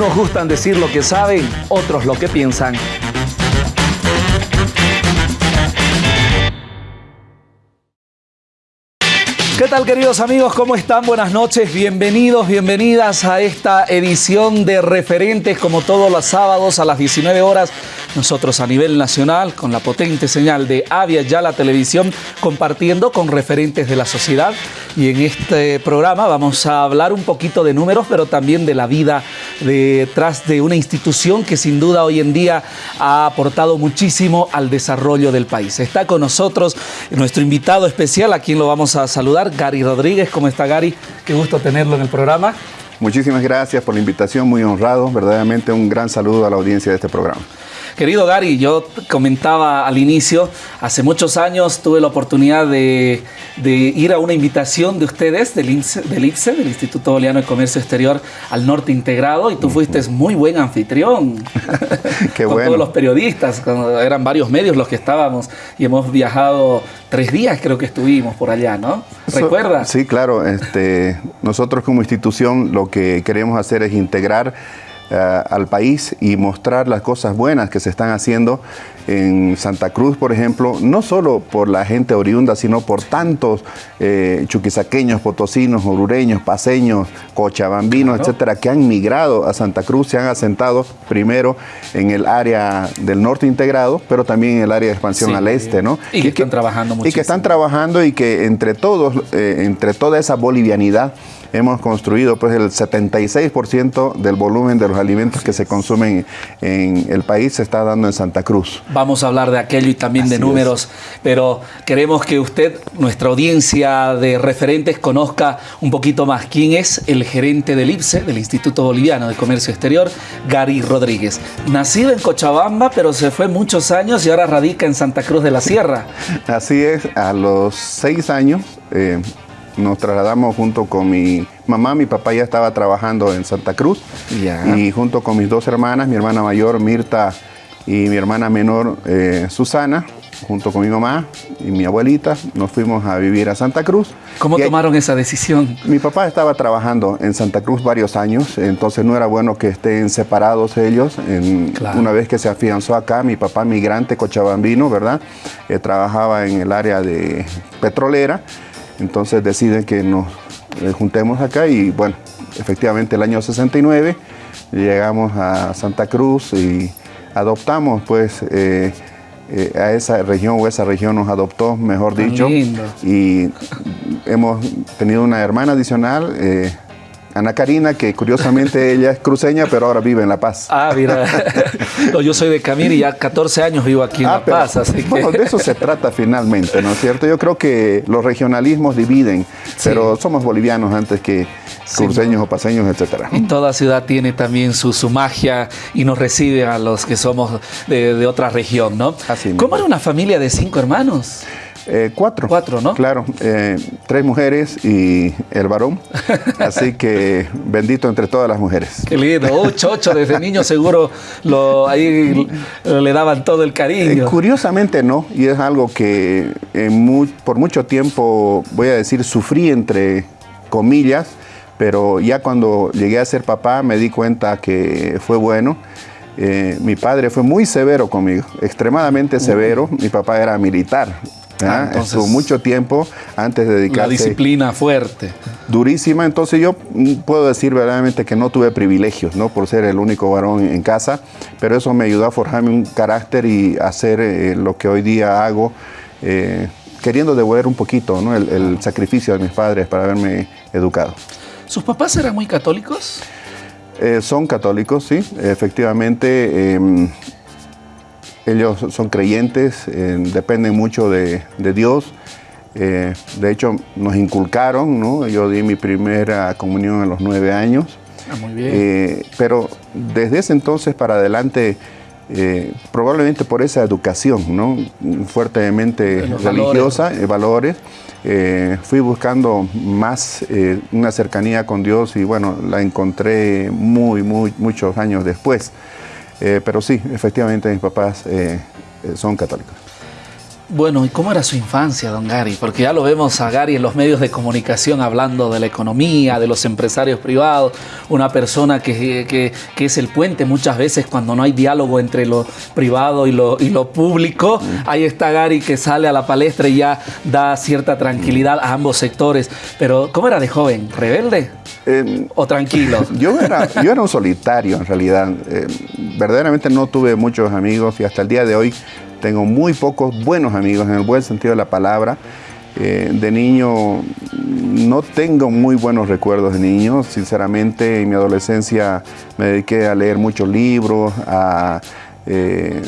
Unos gustan decir lo que saben, otros lo que piensan. ¿Qué tal queridos amigos? ¿Cómo están? Buenas noches, bienvenidos, bienvenidas a esta edición de referentes como todos los sábados a las 19 horas. Nosotros a nivel nacional con la potente señal de Avia ya la televisión compartiendo con referentes de la sociedad y en este programa vamos a hablar un poquito de números pero también de la vida detrás de una institución que sin duda hoy en día ha aportado muchísimo al desarrollo del país. Está con nosotros nuestro invitado especial a quien lo vamos a saludar Gary Rodríguez. ¿Cómo está Gary? Qué gusto tenerlo en el programa. Muchísimas gracias por la invitación, muy honrado, verdaderamente un gran saludo a la audiencia de este programa. Querido Gary, yo comentaba al inicio, hace muchos años tuve la oportunidad de, ir a una invitación de ustedes del IPSE, del, del Instituto Boliviano de Comercio Exterior, al norte integrado, y tú fuiste muy buen anfitrión. Qué con todos los periodistas, eran varios medios los que estábamos, y hemos viajado tres días, creo que estuvimos por allá, ¿no? ¿Recuerdas? sí, claro. Este, nosotros como institución lo que queremos hacer es integrar al país y mostrar las cosas buenas que se están haciendo en Santa Cruz, por ejemplo, no solo por la gente oriunda, sino por tantos eh, chuquisaqueños, potosinos, orureños, paseños, cochabambinos, etcétera, que han migrado a Santa Cruz, se han asentado primero en el área del norte integrado, pero también en el área de expansión al este, ¿no? Y, que están trabajando mucho. Y que están trabajando y que entre todos, eh, entre toda esa bolivianidad, hemos construido pues el 76% del volumen de los alimentos que se consumen en el país se está dando en Santa Cruz. Vamos a hablar de aquello y también de números, pero queremos que usted, nuestra audiencia de referentes, conozca un poquito más quién es el gerente del IPSE, del Instituto Boliviano de Comercio Exterior, Gary Rodríguez. Nacido en Cochabamba, pero se fue muchos años y ahora radica en Santa Cruz de la Sierra. Así es, a los seis años eh, nos trasladamos junto con mi mamá, mi papá ya estaba trabajando en Santa Cruz y junto con mis dos hermanas, mi hermana mayor Mirta y mi hermana menor eh, Susana, junto con mi mamá y mi abuelita, nos fuimos a vivir a Santa Cruz. ¿Cómo tomaron esa decisión? Mi papá estaba trabajando en Santa Cruz varios años, entonces no era bueno que estén separados ellos. Una vez que se afianzó acá, mi papá migrante cochabambino, ¿verdad? Eh, trabajaba en el área de petrolera entonces deciden que nos eh, juntemos acá y bueno, efectivamente el año 69 llegamos a Santa Cruz y adoptamos pues eh, eh, a esa región o esa región nos adoptó, mejor dicho. Y hemos tenido una hermana adicional, Ana Karina, que curiosamente ella es cruceña, pero ahora vive en La Paz. Ah, mira. yo soy de Camiri y ya 14 años vivo aquí en ah, La Paz. Así bueno, de eso se trata finalmente, ¿no es cierto? Yo creo que los regionalismos dividen, pero somos bolivianos antes que cruceños o paseños, etcétera. Y toda ciudad tiene también su, su magia y nos recibe a los que somos de, otra región, ¿no? Así ¿Cómo era una familia de cinco hermanos? Eh, cuatro. Cuatro, ¿no? Claro, eh, tres mujeres y el varón. Así que bendito entre todas las mujeres. Qué lindo. Oh, chocho, desde niño seguro lo, ahí le daban todo el cariño. Eh, curiosamente no, y es algo que por mucho tiempo, voy a decir, sufrí entre comillas, pero ya cuando llegué a ser papá me di cuenta que fue bueno. mi padre fue muy severo conmigo, extremadamente severo. Mi papá era militar, Ah, Estuvo mucho tiempo antes de dedicarse. La disciplina fuerte. Durísima. Entonces yo mm, puedo decir verdaderamente que no tuve privilegios, ¿no? Por ser el único varón en casa, pero eso me ayudó a forjarme un carácter y hacer eh, lo que hoy día hago, eh, queriendo devolver un poquito, ¿no? El, sacrificio de mis padres para haberme educado. ¿Sus papás eran muy católicos? Eh, son católicos, sí. Efectivamente, em, ellos son creyentes, eh, dependen mucho de, Dios. Eh, de hecho, nos inculcaron, ¿no? Yo di mi primera comunión a los nueve años. Ah, muy bien. Eh, pero desde ese entonces para adelante, probablemente por esa educación, ¿no? Fuertemente religiosa, valores, fui buscando más una cercanía con Dios y bueno, la encontré muy, muy, muchos años después. Eh, pero sí, efectivamente mis papás eh, eh, son católicos. Bueno, ¿y cómo era su infancia, don Gary? Porque ya lo vemos a Gary en los medios de comunicación hablando de la economía, de los empresarios privados, una persona que, es el puente muchas veces cuando no hay diálogo entre lo privado y lo, y lo público. Ahí está Gary que sale a la palestra y ya da cierta tranquilidad a ambos sectores. Pero, ¿cómo era de joven? ¿Rebelde? Eh, ¿O tranquilo? Yo era, yo era un solitario en realidad. Eh, verdaderamente no tuve muchos amigos y hasta el día de hoy tengo muy pocos buenos amigos en el buen sentido de la palabra. Eh, de niño no tengo muy buenos recuerdos de niño. Sinceramente, en mi adolescencia me dediqué a leer muchos libros, a, eh,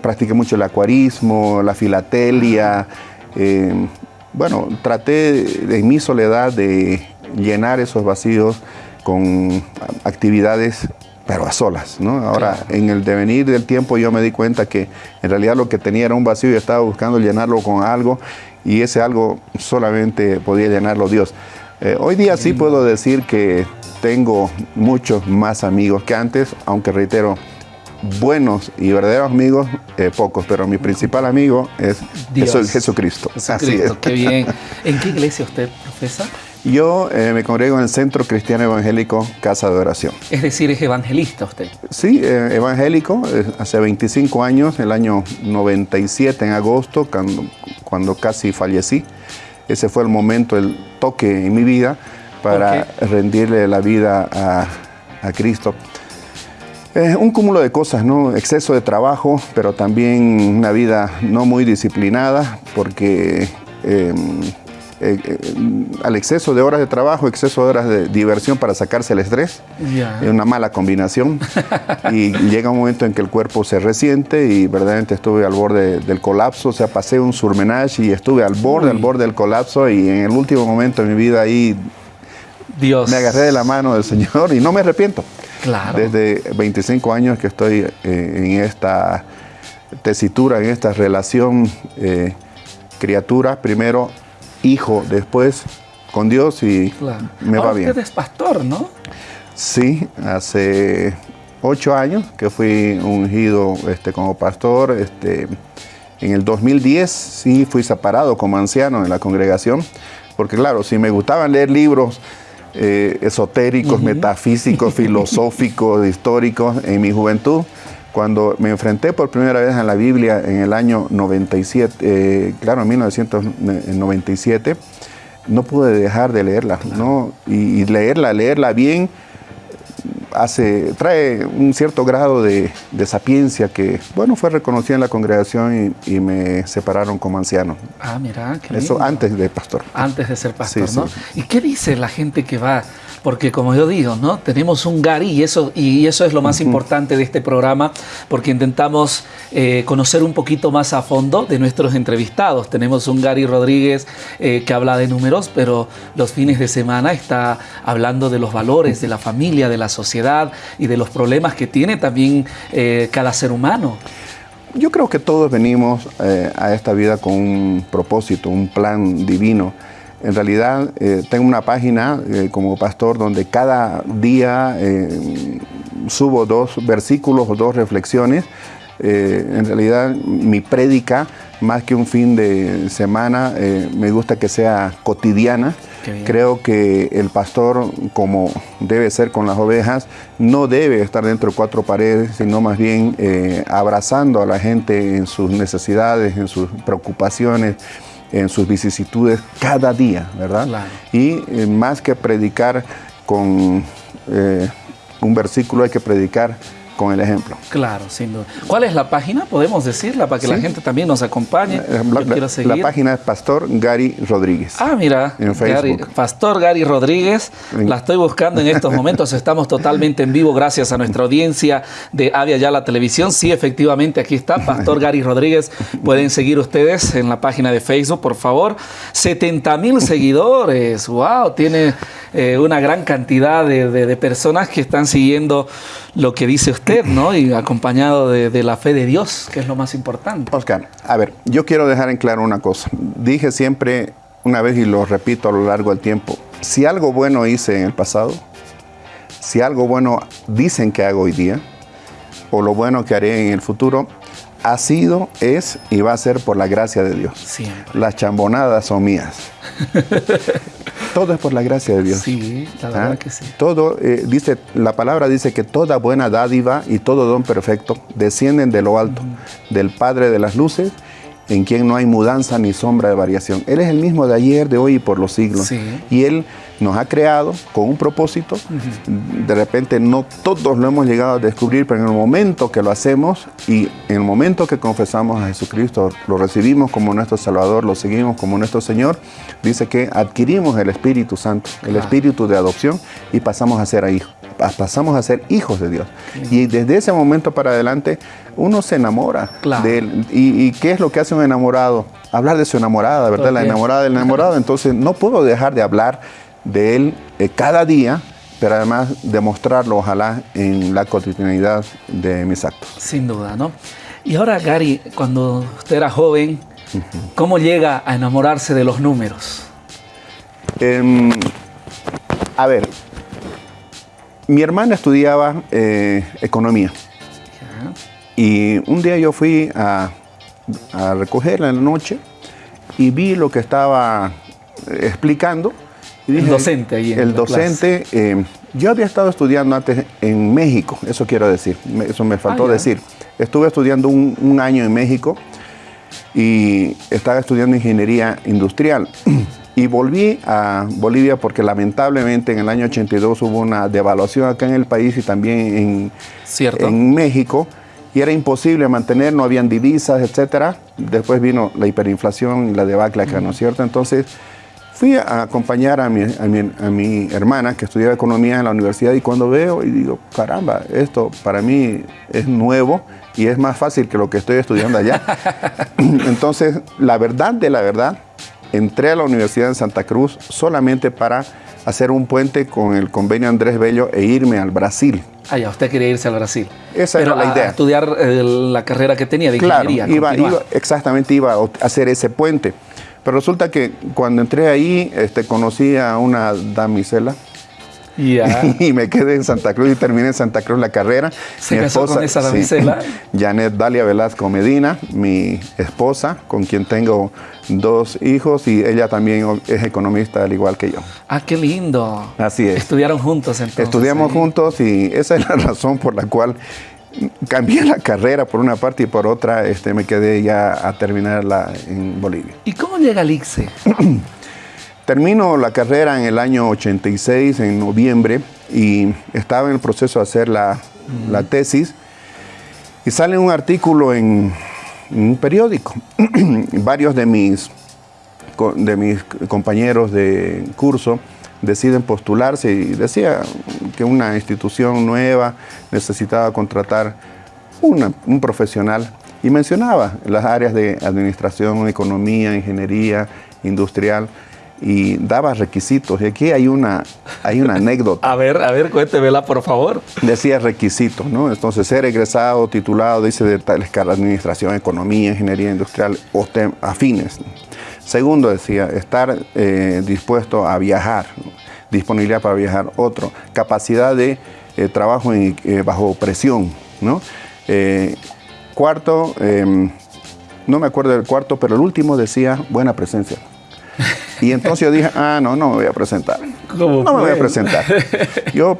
practiqué mucho el acuarismo, la filatelia. Eh, bueno, traté en mi soledad de llenar esos vacíos con actividades pero a solas, ¿no? Ahora, en el devenir del tiempo yo me di cuenta que en realidad lo que tenía era un vacío y estaba buscando llenarlo con algo y ese algo solamente podía llenarlo Dios. Eh, hoy día sí puedo decir que tengo muchos más amigos que antes, aunque reitero, buenos y verdaderos amigos, eh, pocos, pero mi principal amigo es Jesucristo. Así es. Qué bien. ¿En qué iglesia usted profesa? Yo eh, me congrego en el Centro Cristiano Evangélico Casa de Oración. Es decir, es evangelista usted. Sí, eh, evangélico, hace 25 años, el año 97 en agosto, cuando, cuando, casi fallecí. Ese fue el momento, el toque en mi vida para rendirle la vida a, a Cristo. un cúmulo de cosas, ¿no? Exceso de trabajo, pero también una vida no muy disciplinada, porque em, eh, eh, al exceso de horas de trabajo, exceso de horas de diversión para sacarse el estrés. Es una mala combinación. y llega un momento en que el cuerpo se resiente y verdaderamente estuve al borde del colapso. O sea, pasé un surmenage y estuve al borde, al borde del colapso. Y en el último momento de mi vida ahí Dios. me agarré de la mano del Señor y no me arrepiento. Claro. Desde 25 años que estoy eh, en esta tesitura, en esta relación criatura, primero hijo después con Dios y me va bien. Usted es pastor, ¿no? Sí, hace ocho años que fui ungido este, como pastor. Este, en el 2010 sí fui separado como anciano en la congregación, porque claro, si me gustaban leer libros eh, esotéricos, metafísicos, filosóficos, históricos en mi juventud, cuando me enfrenté por primera vez a la Biblia en el año 97, eh, claro, en 1997, no pude dejar de leerla, ¿no? Y, leerla, leerla bien, hace, trae un cierto grado de, sapiencia que, bueno, fue reconocida en la congregación y, me separaron como anciano. Ah, mira, qué Eso antes de pastor. Antes de ser pastor, ¿no? ¿Y qué dice la gente que va porque como yo digo, ¿no? Tenemos un Gary y eso, y eso es lo más importante de este programa, porque intentamos eh, conocer un poquito más a fondo de nuestros entrevistados. Tenemos un Gary Rodríguez eh, que habla de números, pero los fines de semana está hablando de los valores de la familia, de la sociedad y de los problemas que tiene también eh, cada ser humano. Yo creo que todos venimos a esta vida con un propósito, un plan divino. En realidad eh, tengo una página eh, como pastor donde cada día eh, subo dos versículos o dos reflexiones. en realidad mi prédica, más que un fin de semana, me gusta que sea cotidiana. Creo que el pastor, como debe ser con las ovejas, no debe estar dentro de cuatro paredes, sino más bien abrazando a la gente en sus necesidades, en sus preocupaciones en sus vicisitudes cada día, ¿verdad? Y eh, más que predicar con eh, un versículo, hay que predicar con el ejemplo. Claro, sin duda. ¿Cuál es la página? Podemos decirla para que la gente también nos acompañe. La, página es Pastor Gary Rodríguez. Ah, mira. En Facebook. Pastor Gary Rodríguez. La estoy buscando en estos momentos. Estamos totalmente en vivo gracias a nuestra audiencia de Avia Ya la Televisión. Sí, efectivamente, aquí está Pastor Gary Rodríguez. Pueden seguir ustedes en la página de Facebook, por favor. 70 mil seguidores. Wow, tiene eh, una gran cantidad de personas que están siguiendo lo que dice usted, ¿no? Y acompañado de, la fe de Dios, que es lo más importante. Oscar, a ver, yo quiero dejar en claro una cosa. Dije siempre una vez y lo repito a lo largo del tiempo, si algo bueno hice en el pasado, si algo bueno dicen que hago hoy día, o lo bueno que haré en el futuro, ha sido, es y va a ser por la gracia de Dios. Las chambonadas son mías. todo es por la gracia de Dios. Sí, la verdad ¿Ah? que sí. Todo, eh, dice, la palabra dice que toda buena dádiva y todo don perfecto descienden de lo alto, del Padre de las luces, en quien no hay mudanza ni sombra de variación. Él es el mismo de ayer, de hoy y por los siglos. Y Él nos ha creado con un propósito. De repente no todos lo hemos llegado a descubrir, pero en el momento que lo hacemos y en el momento que confesamos a Jesucristo, lo recibimos como nuestro Salvador, lo seguimos como nuestro Señor, dice que adquirimos el Espíritu Santo, el Espíritu de adopción y pasamos a ser hijos pasamos a ser hijos de Dios. Y desde ese momento para adelante uno se enamora de él. ¿Y, qué es lo que hace un enamorado? Hablar de su enamorada, ¿verdad? La enamorada del enamorado. Entonces no puedo dejar de hablar de él eh, cada día, pero además demostrarlo, ojalá, en la cotidianidad de mis actos. Sin duda, ¿no? Y ahora, Gary, cuando usted era joven, ¿cómo llega a enamorarse de los números? Em, a ver, mi hermana estudiaba eh, economía. Y un día yo fui a, recogerla en la noche y vi lo que estaba explicando. El docente ahí. el docente, eh, yo había estado estudiando antes en México, eso quiero decir, eso me faltó ah, decir. Estuve estudiando un año en México y estaba estudiando ingeniería industrial. Y volví a Bolivia porque lamentablemente en el año 82 hubo una devaluación acá en el país y también en, en México. Y era imposible mantener, no habían divisas, etc. Después vino la hiperinflación y la debacle acá, ¿no es cierto? Entonces fui a acompañar a mi, a mi, hermana que estudiaba economía en la universidad y cuando veo y digo, caramba, esto para mí es nuevo y es más fácil que lo que estoy estudiando allá. Entonces, la verdad de la verdad entré a la Universidad de Santa Cruz solamente para hacer un puente con el convenio Andrés Bello e irme al Brasil. Ah, ya, usted quería irse al Brasil. Esa era la idea. estudiar eh, la carrera que tenía de ingeniería. Iba, exactamente, iba a hacer ese puente. Pero resulta que cuando entré ahí, este, conocí a una damisela Y me quedé en Santa Cruz y terminé en Santa Cruz la carrera. ¿Se mi casó con esa damisela? Janet Dalia Velasco Medina, mi esposa, con quien tengo dos hijos y ella también es economista al igual que yo. Ah, qué lindo. Así es. Estudiaron juntos entonces. Estudiamos juntos y esa es la razón por la cual cambié la carrera por una parte y por otra este, me quedé ya a terminarla en Bolivia. ¿Y cómo llega al ICSE? Termino la carrera en el año 86, en noviembre, y estaba en el proceso de hacer la, tesis, y sale un artículo en, un periódico. Varios de mis, de mis compañeros de curso deciden postularse y decía que una institución nueva necesitaba contratar un profesional y mencionaba las áreas de administración, economía, ingeniería, industrial y daba requisitos. Y aquí hay una, hay una anécdota. A ver, a ver, cuéntemela, por favor. Decía requisitos, ¿no? Entonces, ser egresado, titulado, dice de tal escala, administración, economía, ingeniería industrial o afines. Segundo, decía, estar eh, dispuesto a viajar, disponibilidad para viajar. Otro, capacidad de eh, trabajo eh, bajo presión, ¿no? cuarto, em, no me acuerdo del cuarto, pero el último decía buena presencia. Y entonces yo dije, ah, no, no me voy a presentar. no me voy a presentar. Yo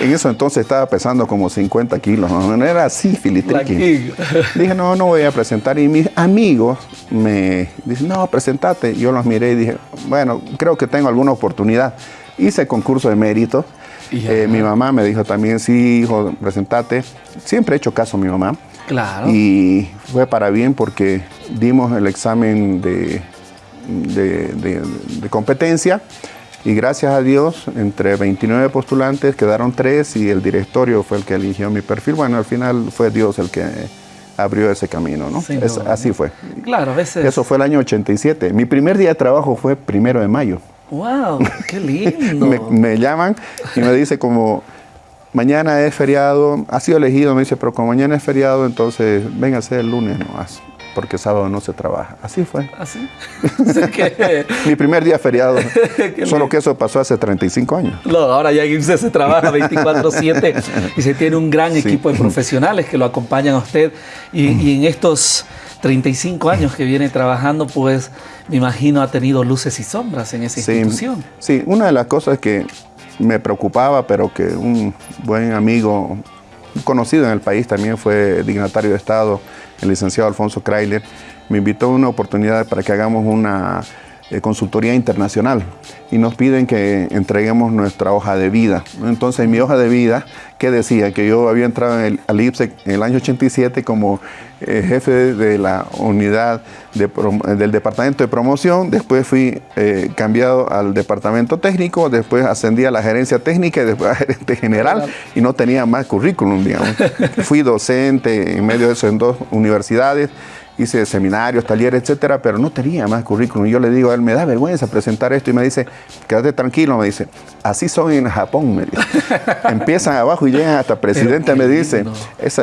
en eso entonces estaba pesando como 50 kilos, no, era así, filitriqui. Dije, no, no voy a presentar. Y mis amigos me dicen, no, presentate. Yo los miré y dije, bueno, creo que tengo alguna oportunidad. Hice concurso de mérito. Eh, mi mamá me dijo también, sí, hijo, presentate. Siempre he hecho caso a mi mamá. Claro. Y fue para bien porque dimos el examen de de, competencia y gracias a Dios, entre 29 postulantes quedaron tres y el directorio fue el que eligió mi perfil. Bueno, al final fue Dios el que abrió ese camino, ¿no? así fue. Claro, a veces... Eso fue el año 87. Mi primer día de trabajo fue primero de mayo. ¡Wow! ¡Qué lindo! me, llaman y me dice como, mañana es feriado, ha sido elegido, me dice, pero como mañana es feriado, entonces véngase el lunes nomás. Porque sábado no se trabaja. Así fue. ¿Así? Mi primer día feriado. Solo que eso pasó hace 35 años. No, ahora ya en se trabaja 24-7 y se tiene un gran equipo de profesionales que lo acompañan a usted. Y, y en estos 35 años que viene trabajando, pues me imagino ha tenido luces y sombras en esa institución. Sí, una de las cosas que me preocupaba, pero que un buen amigo, conocido en el país, también fue dignatario de Estado, el licenciado Alfonso Krailer, me invitó a una oportunidad para que hagamos una eh, consultoría internacional y nos piden que entreguemos nuestra hoja de vida. Entonces, mi hoja de vida, que decía que yo había entrado en el, al IPSEC en el año 87 como eh, jefe de la unidad del departamento de promoción, después fui eh, cambiado al departamento técnico, después ascendí a la gerencia técnica y después a gerente general. Y no tenía más currículum, digamos. fui docente en medio de eso en dos universidades hice seminarios, talleres, etcétera, pero no tenía más currículum. Yo le digo a él, me da vergüenza presentar esto y me dice, quédate tranquilo, me dice, así son en Japón, me dice. Empiezan abajo y llegan hasta presidente, me dice.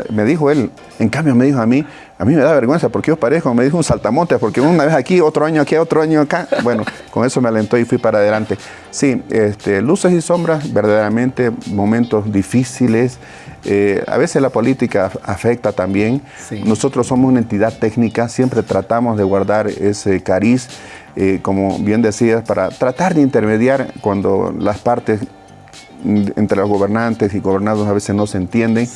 me dijo él, en cambio me dijo a mí, a mí me da vergüenza porque yo parezco, me dijo un saltamontes, porque una vez aquí, otro año aquí, otro año acá. Bueno, con eso me alentó y fui para adelante. Sí, este, luces y sombras, verdaderamente momentos difíciles, eh, a veces la política afecta también. Nosotros somos una entidad técnica, siempre tratamos de guardar ese cariz, eh, como bien decías, para tratar de intermediar cuando las partes entre los gobernantes y gobernados a veces no se entienden,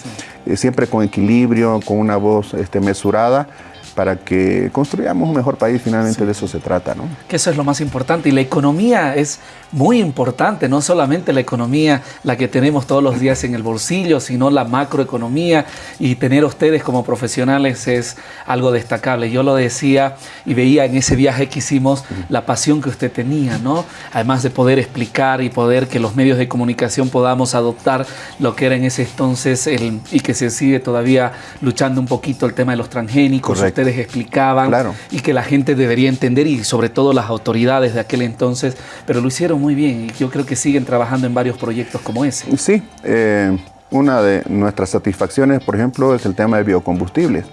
eh, siempre con equilibrio, con una voz este, mesurada para que construyamos un mejor país, finalmente de eso se trata. ¿no? Que eso es lo más importante. Y la economía es muy importante, no solamente la economía, la que tenemos todos los días en el bolsillo, sino la macroeconomía. Y tener a ustedes como profesionales es algo destacable. Yo lo decía y veía en ese viaje que hicimos la pasión que usted tenía, ¿no? Además de poder explicar y poder que los medios de comunicación podamos adoptar lo que era en ese entonces el, y que se sigue todavía luchando un poquito el tema de los transgénicos explicaban y que la gente debería entender y sobre todo las autoridades de aquel entonces, pero lo hicieron muy bien y yo creo que siguen trabajando en varios proyectos como ese. Sí, eh, una de nuestras satisfacciones, por ejemplo, es el tema de biocombustibles.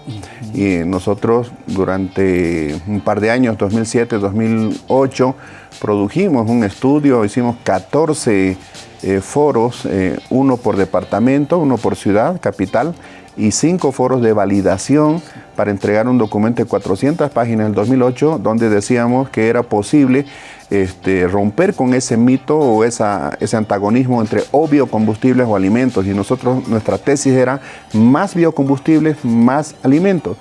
Y nosotros durante un par de años, 2007, 2008, produjimos un estudio, hicimos 14 eh, foros, eh, uno por departamento, uno por ciudad, capital, y cinco foros de validación para entregar un documento de 400 páginas en el 2008 donde decíamos que era posible este, romper con ese mito o ese antagonismo entre o biocombustibles o alimentos y nosotros nuestra tesis era más biocombustibles, más alimentos.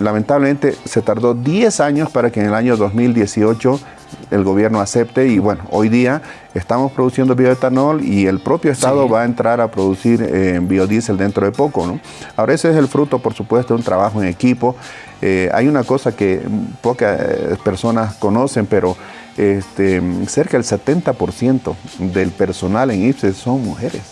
Lamentablemente se tardó 10 años para que en el año 2018 el gobierno acepte y bueno, hoy día estamos produciendo bioetanol y el propio Estado va a entrar a producir eh, biodiesel dentro de poco. ¿no? Ahora ese es el fruto, por supuesto, de un trabajo en equipo. Eh, hay una cosa que pocas eh, personas conocen, pero este, cerca del 70% del personal en IPSE son mujeres.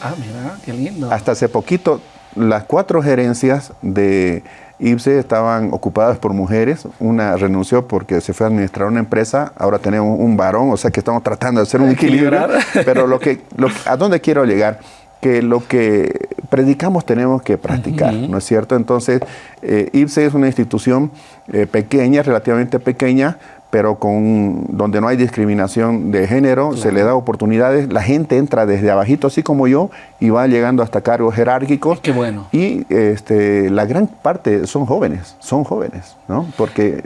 Ah, mira, qué lindo. Hasta hace poquito, las cuatro gerencias de IPSE estaban ocupadas por mujeres, una renunció porque se fue a administrar una empresa, ahora tenemos un varón, o sea que estamos tratando de hacer un equilibrio, pero lo que, a dónde quiero llegar, que lo que predicamos tenemos que practicar, ¿no es cierto? Entonces, eh, IPSE es una institución eh, pequeña, relativamente pequeña, pero con donde no hay discriminación de género, se le da oportunidades, la gente entra desde abajito, así como yo, y va llegando hasta cargos jerárquicos. Qué bueno. Y este, la gran parte son jóvenes, son jóvenes, ¿no? Porque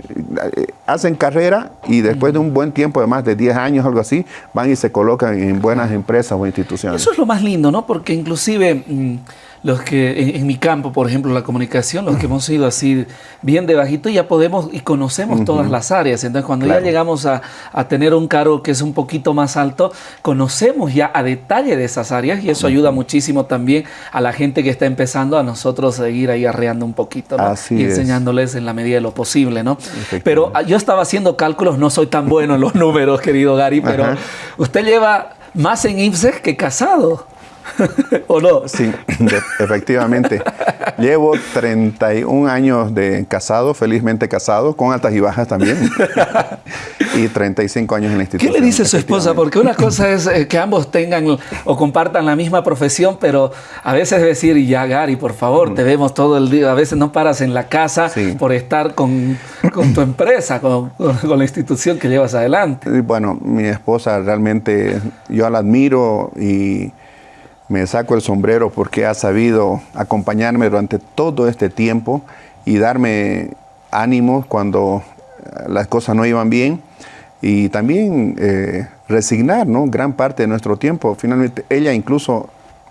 eh, hacen carrera y después de un buen tiempo, de más de 10 años, algo así, van y se colocan en buenas empresas o instituciones. Eso es lo más lindo, ¿no? Porque inclusive... Mm, los que en, mi campo, por ejemplo, la comunicación, los que hemos ido así bien de bajito, ya podemos y conocemos todas las áreas. Entonces, cuando ya llegamos a, tener un cargo que es un poquito más alto, conocemos ya a detalle de esas áreas y eso ayuda muchísimo también a la gente que está empezando a nosotros seguir ahí arreando un poquito y enseñándoles en la medida de lo posible, ¿no? Pero ah, yo estaba haciendo cálculos, no soy tan bueno en los números, querido Gary, pero usted lleva más en IPSES que casado. ¿O no? Sí, efectivamente. Llevo 31 años de casado, felizmente casado, con altas y bajas también. y 35 años en la institución. ¿Qué le dice su esposa? Porque una cosa es eh, que ambos tengan o compartan la misma profesión, pero a veces decir, ya Gary, por favor, te vemos todo el día. A veces no paras en la casa por estar con, tu empresa, con, con, la institución que llevas adelante. Bueno, mi esposa realmente, yo la admiro y me saco el sombrero porque ha sabido acompañarme durante todo este tiempo y darme ánimos cuando las cosas no iban bien y también eh, resignar ¿no? gran parte de nuestro tiempo. Finalmente, ella incluso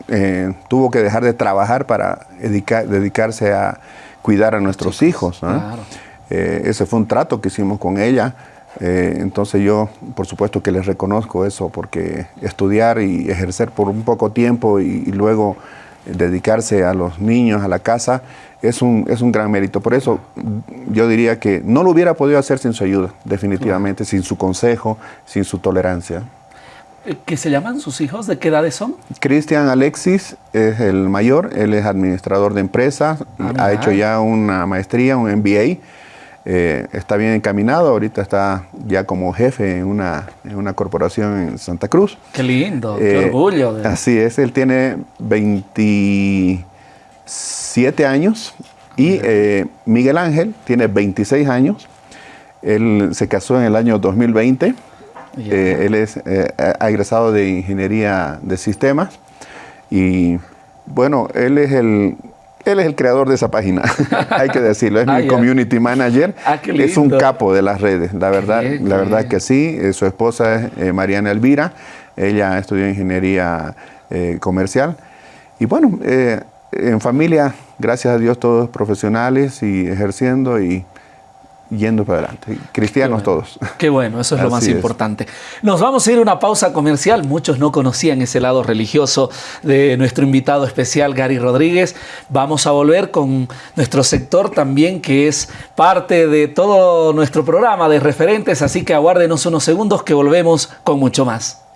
eh, tuvo que dejar de trabajar para dedicarse a cuidar a nuestros hijos. Eh, ese fue un trato que hicimos con ella. Entonces yo, por supuesto que les reconozco eso, porque estudiar y ejercer por un poco tiempo y luego dedicarse a los niños, a la casa, es un, es un gran mérito. Por eso yo diría que no lo hubiera podido hacer sin su ayuda, definitivamente, sin su consejo, sin su tolerancia. Eh, ¿Qué se llaman sus hijos? ¿De qué edades son? Cristian Alexis es el mayor, él es administrador de empresas, ah, ha hecho ya una maestría, un MBA. Eh, está bien encaminado, ahorita está ya como jefe en una, en una corporación en Santa Cruz. Qué lindo, qué eh, orgullo. Así es, él tiene 27 años y eh, Miguel Ángel tiene 26 años. Él se casó en el año 2020. él es, ha egresado de Ingeniería de Sistemas y bueno, él es el él es el creador de esa página, hay que decirlo, es mi ah, community manager, ah, es un capo de las redes, la verdad, la verdad que sí, eh, su esposa es eh, Mariana Elvira, ella estudió ingeniería eh, comercial. Y bueno, en familia, gracias a Dios todos profesionales y ejerciendo y yendo para adelante. Cristianos todos. Qué bueno, eso es lo más importante. Nos vamos a ir a una pausa comercial. Muchos no conocían ese lado religioso de nuestro invitado especial, Gary Rodríguez. Vamos a volver con nuestro sector también, que es parte de todo nuestro programa de referentes. Así que aguárdenos unos segundos que volvemos con mucho más.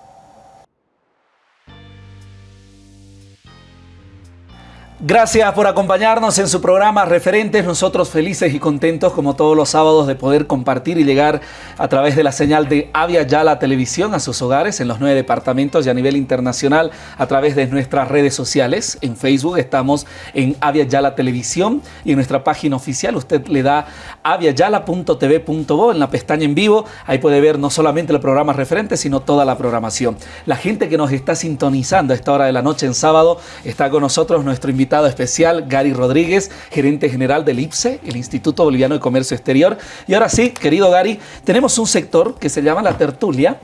Gracias por acompañarnos en su programa Referentes. Nosotros felices y contentos como todos los sábados de poder compartir y llegar a través de la señal de Avia Yala Televisión a sus hogares en los nueve departamentos y a nivel internacional a través de nuestras redes sociales. En Facebook estamos en Avia Yala Televisión y en nuestra página oficial usted le da aviayala.tv.bo en la pestaña en vivo. Ahí puede ver no solamente el programa Referentes sino toda la programación. La gente que nos está sintonizando a esta hora de la noche en sábado está con nosotros nuestro invitado especial, Gary Rodríguez, gerente general del IPSE, el Instituto Boliviano de Comercio Exterior. Y ahora sí, querido Gary, tenemos un sector que se llama la tertulia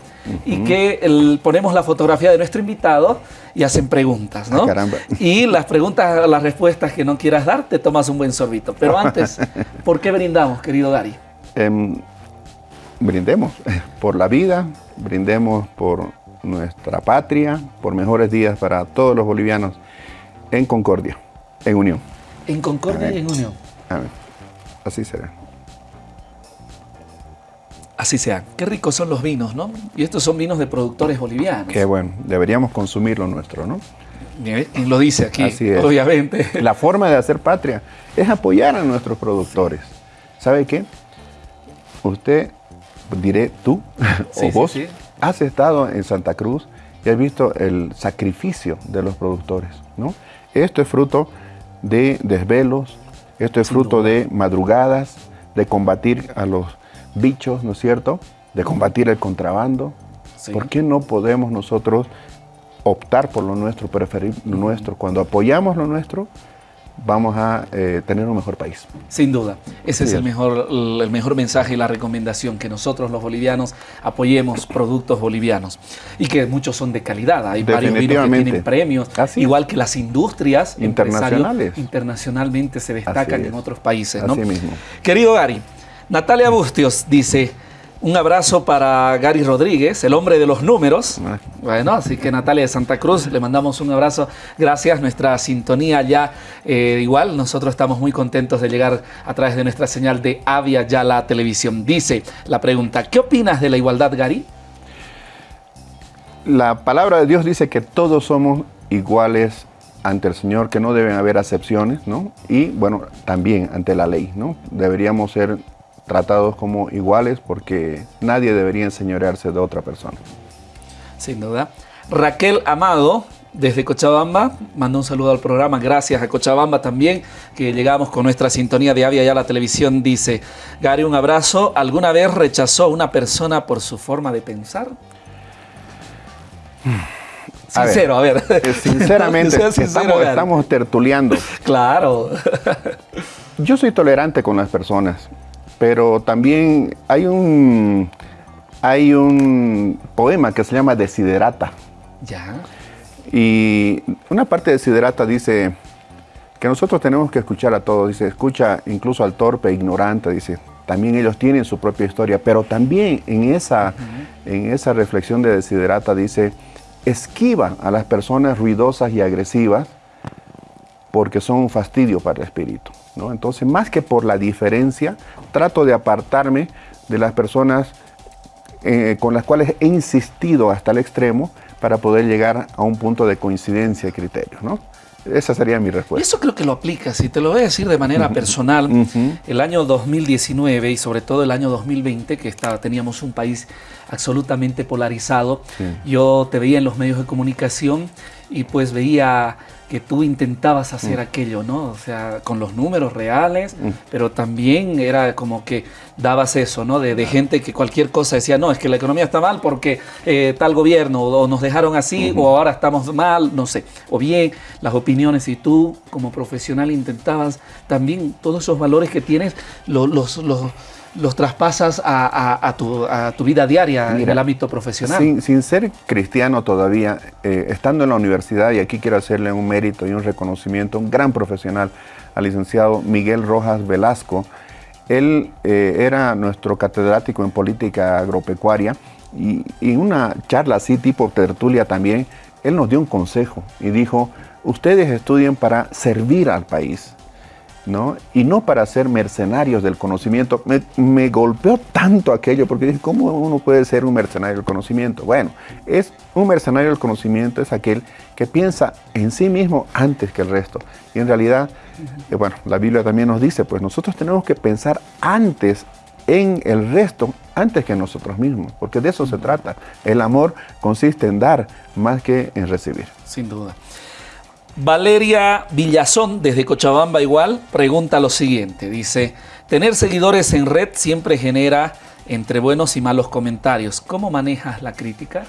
y que ponemos la fotografía de nuestro invitado y hacen preguntas, ¿no? Ah, y las preguntas, las respuestas que no quieras dar, te tomas un buen sorbito. Pero antes, ¿por qué brindamos, querido Gary? Em, brindemos por la vida, brindemos por nuestra patria, por mejores días para todos los bolivianos en concordia, en unión. En concordia y en unión. Amén. Así será. Así sea. Qué ricos son los vinos, ¿no? Y estos son vinos de productores bolivianos. Qué bueno. Deberíamos consumir lo nuestro, ¿no? ¿Quién lo dice aquí? Así es. Obviamente. La forma de hacer patria es apoyar a nuestros productores. ¿Sabe qué? Usted, diré tú o vos, has estado en Santa Cruz y has visto el sacrificio de los productores, ¿no? Esto es fruto de desvelos, esto es fruto de madrugadas, de combatir a los bichos, ¿no es cierto? De combatir el contrabando. ¿Por qué no podemos nosotros optar por lo nuestro, preferir lo nuestro? Cuando apoyamos lo nuestro, vamos a eh, tener un mejor país. Sin duda, ese es el mejor, el mejor mensaje y la recomendación, que nosotros los bolivianos apoyemos productos bolivianos. Y que muchos son de calidad, hay varios vinos que tienen premios, igual que las industrias internacionales. internacionalmente se destacan en otros países. Así mismo. Querido Gary, Natalia Bustios dice, un abrazo para Gary Rodríguez, el hombre de los números. Ah. Bueno, así que Natalia de Santa Cruz, le mandamos un abrazo. Gracias, nuestra sintonía ya eh, igual. Nosotros estamos muy contentos de llegar a través de nuestra señal de Avia ya la televisión. Dice la pregunta, ¿qué opinas de la igualdad, Gary? La palabra de Dios dice que todos somos iguales ante el Señor, que no deben haber acepciones, ¿no? Y bueno, también ante la ley, ¿no? Deberíamos ser tratados como iguales porque nadie debería enseñorearse de otra persona. Sin duda. Raquel Amado, desde Cochabamba, manda un saludo al programa. Gracias a Cochabamba también, que llegamos con nuestra sintonía de Avia ya la televisión. Dice, Gary, un abrazo. ¿Alguna vez rechazó a una persona por su forma de pensar? Sincero, a ver. Eh, sinceramente, estamos, tertuleando. Claro. Yo soy tolerante con las personas, pero también hay un, hay un poema que se llama Desiderata. Ya. Y una parte de Desiderata dice que nosotros tenemos que escuchar a todos. Dice, escucha incluso al torpe, ignorante, dice. También ellos tienen su propia historia, pero también en esa, en esa reflexión de Desiderata dice, esquiva a las personas ruidosas y agresivas porque son un fastidio para el espíritu. ¿No? Entonces, más que por la diferencia, trato de apartarme de las personas eh, con las cuales he insistido hasta el extremo para poder llegar a un punto de coincidencia y criterio. ¿no? Esa sería mi respuesta. Eso creo que lo aplicas, y te lo voy a decir de manera personal. El año 2019 y sobre todo el año 2020, que estaba, teníamos un país absolutamente polarizado, yo te veía en los medios de comunicación y pues veía que tú intentabas hacer mm. aquello, ¿no? O sea, con los números reales, mm. pero también era como que dabas eso, ¿no? De, gente que cualquier cosa decía, no, es que la economía está mal porque eh, tal gobierno, o nos dejaron así, o ahora estamos mal, no sé. O bien las opiniones, y tú como profesional intentabas también todos esos valores que tienes, los, los los traspasas a, tu, vida diaria en el ámbito profesional. Sin, ser cristiano todavía, eh, estando en la universidad, y aquí quiero hacerle un mérito y un reconocimiento, un gran profesional al licenciado Miguel Rojas Velasco. Él eh, era nuestro catedrático en política agropecuaria y en una charla así tipo tertulia también, él nos dio un consejo y dijo, ustedes estudien para servir al país y no para ser mercenarios del conocimiento. Me, golpeó tanto aquello porque dije, ¿cómo uno puede ser un mercenario del conocimiento? Bueno, es un mercenario del conocimiento es aquel que piensa en sí mismo antes que el resto. Y en realidad, eh, bueno, la Biblia también nos dice, pues nosotros tenemos que pensar antes en el resto antes que nosotros mismos, porque de eso se trata. El amor consiste en dar más que en recibir. Sin duda. Valeria Villazón, desde Cochabamba igual, pregunta lo siguiente. Dice, tener seguidores en red siempre genera entre buenos y malos comentarios. ¿Cómo manejas la crítica?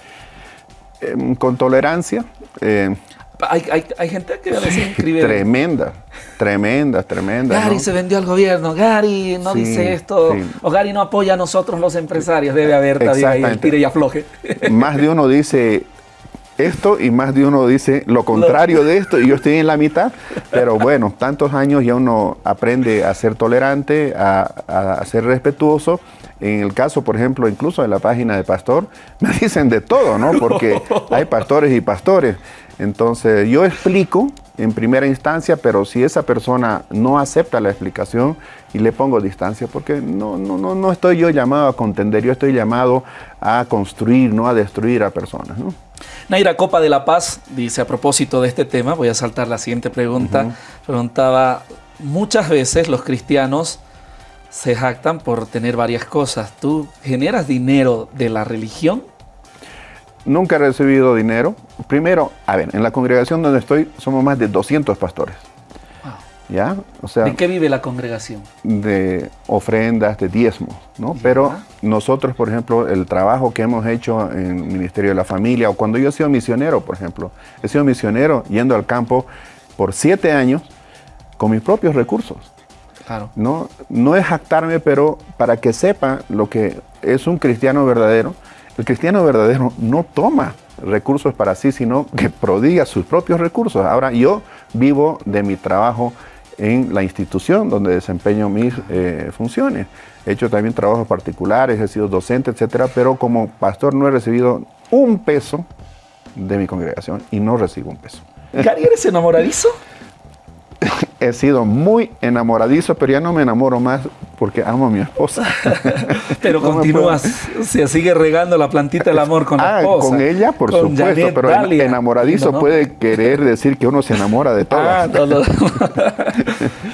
Em, con tolerancia. Eh, hay, gente que a veces escribe... Tremenda, tremenda, tremenda. Gary se vendió al gobierno, Gary no dice esto, o Gary no apoya a nosotros los empresarios. Debe haber también ahí el tire y afloje. Más de uno dice, esto y más de uno dice lo contrario de esto y yo estoy en la mitad, pero bueno, tantos años ya uno aprende a ser tolerante, a, ser respetuoso. En el caso, por ejemplo, incluso de la página de pastor, me dicen de todo, ¿no? Porque hay pastores y pastores. Entonces yo explico en primera instancia, pero si esa persona no acepta la explicación y le pongo distancia, porque no, no, no, no estoy yo llamado a contender, yo estoy llamado a construir, no a destruir a personas. ¿no? Naira Copa de la Paz dice a propósito de este tema, voy a saltar la siguiente pregunta, preguntaba, muchas veces los cristianos se jactan por tener varias cosas. ¿Tú generas dinero de la religión? Nunca he recibido dinero. Primero, a ver, en la congregación donde estoy somos más de 200 pastores. ¿Ya? O sea, ¿De qué vive la congregación? De ofrendas, de diezmos, ¿no? Pero nosotros, por ejemplo, el trabajo que hemos hecho en el Ministerio de la Familia, o cuando yo he sido misionero, por ejemplo, he sido misionero yendo al campo por siete años con mis propios recursos. Claro. No, no es jactarme, pero para que sepa lo que es un cristiano verdadero, el cristiano verdadero no toma recursos para sí, sino que prodiga sus propios recursos. Ahora yo vivo de mi trabajo en la institución donde desempeño mis eh, funciones. He hecho también trabajos particulares, he sido docente, etcétera, pero como pastor no he recibido un peso de mi congregación y no recibo un peso. ¿Gary, eres enamoradizo? He sido muy enamoradizo, pero ya no me enamoro más porque amo a mi esposa. pero continúas, se sigue regando la plantita del amor con la ah, esposa. Con ella, por supuesto, pero enamoradizo puede querer decir que uno se enamora de todas. Ah,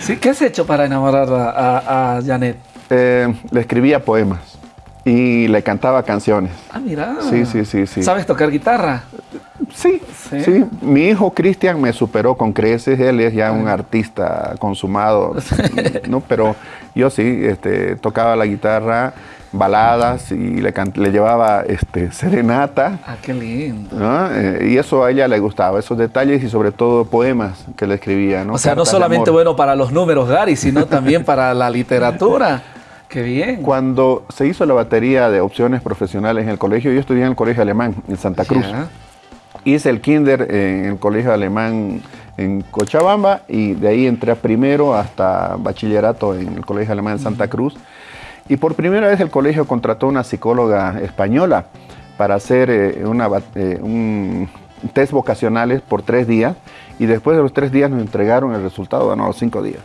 sí, ¿Qué has hecho para enamorar a, Janet? Eh, le escribía poemas y le cantaba canciones. Ah, mira. Sí, sí, sí, sí. ¿Sabes tocar guitarra? Sí, sí. Mi hijo Cristian me superó con creces. Él es ya un artista consumado, ¿no? Pero yo sí, este, tocaba la guitarra, baladas y le, le llevaba este, serenata. Ah, qué lindo. Eh, y eso a ella le gustaba, esos detalles y sobre todo poemas que le escribía. ¿no? O sea, no solamente bueno para los números, Gary, sino también para la literatura. Qué bien. Cuando se hizo la batería de opciones profesionales en el colegio, yo estudié en el colegio alemán en Santa Cruz. Hice el kinder en el colegio alemán en Cochabamba y de ahí entré primero hasta bachillerato en el colegio alemán en Santa Cruz. Y por primera vez el colegio contrató una psicóloga española para hacer eh, una, eh, un test vocacionales por tres días y después de los tres días nos entregaron el resultado, bueno, los cinco días.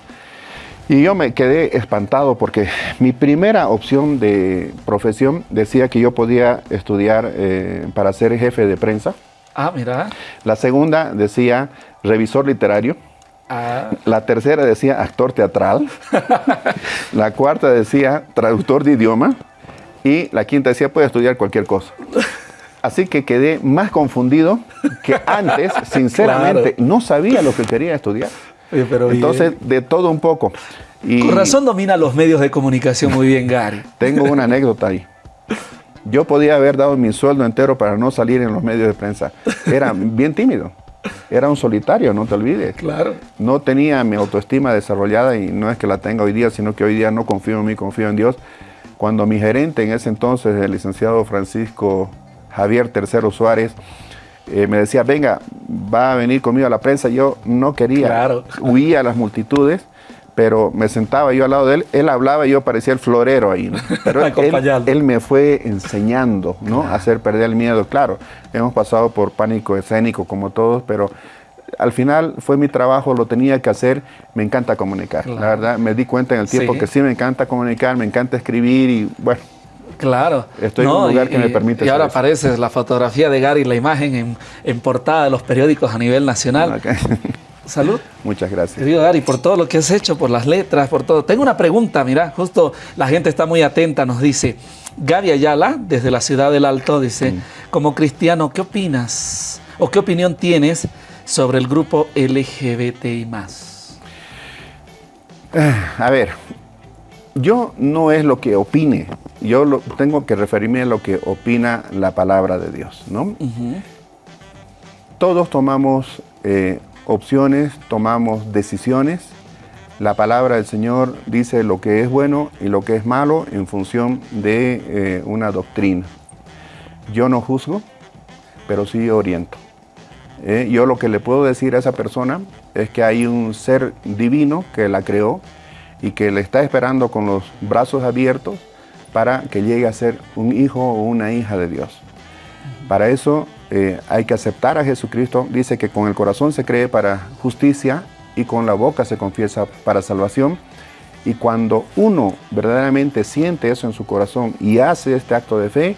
Y yo me quedé espantado porque mi primera opción de profesión decía que yo podía estudiar eh, para ser jefe de prensa. Ah, mira. La segunda decía revisor literario. Ah. La tercera decía actor teatral. la cuarta decía traductor de idioma. Y la quinta decía puede estudiar cualquier cosa. Así que quedé más confundido que antes, sinceramente. No sabía lo que quería estudiar. Entonces, de todo un poco. Y Con razón domina los medios de comunicación muy bien, Gary. Tengo una anécdota ahí. Yo podía haber dado mi sueldo entero para no salir en los medios de prensa. Era bien tímido. Era un solitario, no te olvides. Claro. No tenía mi autoestima desarrollada y no es que la tenga hoy día, sino que hoy día no confío en mí, confío en Dios. Cuando mi gerente en ese entonces, el licenciado Francisco Javier Tercero Suárez, eh, me decía, venga, va a venir conmigo a la prensa. Yo no quería, huía a las multitudes, pero me sentaba yo al lado de él, él hablaba y yo parecía el florero ahí. Pero él, me fue enseñando ¿no? a hacer perder el miedo. Claro, hemos pasado por pánico escénico como todos, pero al final fue mi trabajo, lo tenía que hacer, me encanta comunicar. La verdad, me di cuenta en el tiempo que sí me encanta comunicar, me encanta escribir y bueno, Claro. Estoy en un lugar que me permite. Y ahora aparece la fotografía de Gary, la imagen en, portada de los periódicos a nivel nacional. Salud. Muchas gracias. Querido Gary, por todo lo que has hecho, por las letras, por todo. Tengo una pregunta, mira, justo la gente está muy atenta, nos dice. Gaby Ayala, desde la ciudad del Alto, dice, mm. como cristiano, ¿qué opinas o qué opinión tienes sobre el grupo LGBTI+. A ver, yo no es lo que opine, yo lo, tengo que referirme a lo que opina la palabra de Dios, ¿no? Todos tomamos eh, opciones, tomamos decisiones. La palabra del Señor dice lo que es bueno y lo que es malo en función de eh, una doctrina. Yo no juzgo, pero sí oriento. Eh, yo lo que le puedo decir a esa persona es que hay un ser divino que la creó, y que le está esperando con los brazos abiertos para que llegue a ser un hijo o una hija de Dios. Para eso eh, hay que aceptar a Jesucristo. Dice que con el corazón se cree para justicia y con la boca se confiesa para salvación. Y cuando uno verdaderamente siente eso en su corazón y hace este acto de fe,